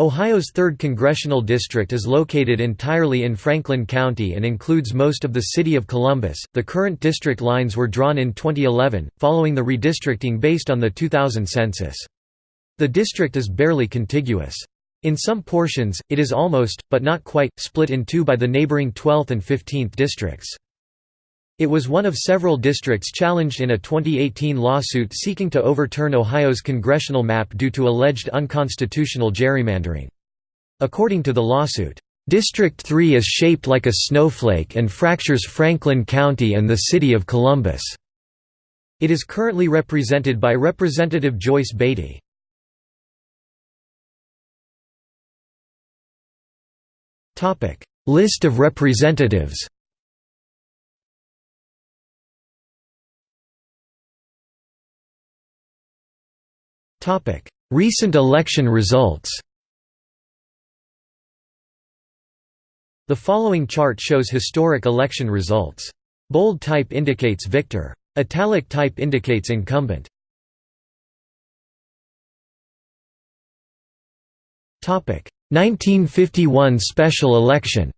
Ohio's 3rd Congressional District is located entirely in Franklin County and includes most of the city of Columbus. The current district lines were drawn in 2011, following the redistricting based on the 2000 census. The district is barely contiguous. In some portions, it is almost, but not quite, split in two by the neighboring 12th and 15th districts. It was one of several districts challenged in a 2018 lawsuit seeking to overturn Ohio's congressional map due to alleged unconstitutional gerrymandering. According to the lawsuit, District 3 is shaped like a snowflake and fractures Franklin County and the city of Columbus. It is currently represented by Representative Joyce Beatty. List of representatives Recent election results The following chart shows historic election results. Bold type indicates victor. Italic type indicates incumbent. Topic 1951 special election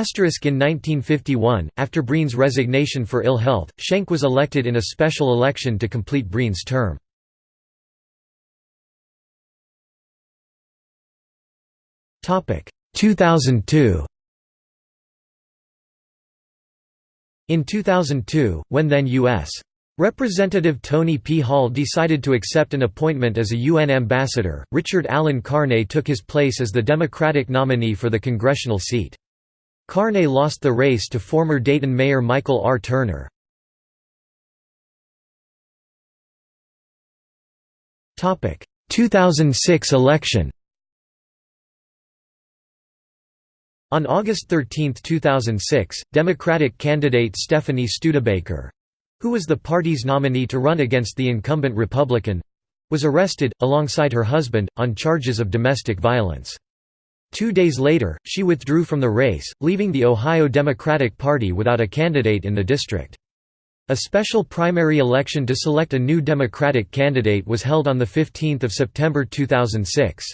Asterisk in 1951, after Breen's resignation for ill health, Schenck was elected in a special election to complete Breen's term. Topic 2002. In 2002, when then U.S. Representative Tony P. Hall decided to accept an appointment as a UN ambassador, Richard Allen Carne took his place as the Democratic nominee for the congressional seat. Carne lost the race to former Dayton Mayor Michael R. Turner. Topic: 2006 election On August 13, 2006, Democratic candidate Stephanie Studebaker—who was the party's nominee to run against the incumbent Republican—was arrested, alongside her husband, on charges of domestic violence. Two days later, she withdrew from the race, leaving the Ohio Democratic Party without a candidate in the district. A special primary election to select a new Democratic candidate was held on 15 September 2006.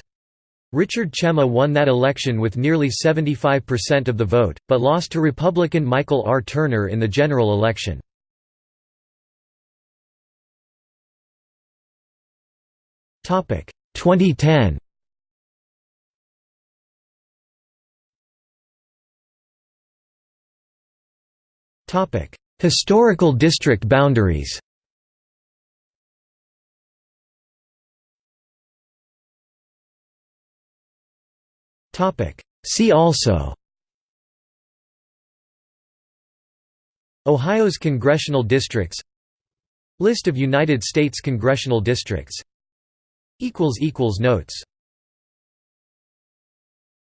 Richard Chema won that election with nearly 75% of the vote, but lost to Republican Michael R. Turner in the general election. Topic 2010 Historical district boundaries See also Ohio's congressional districts List of United States congressional districts Notes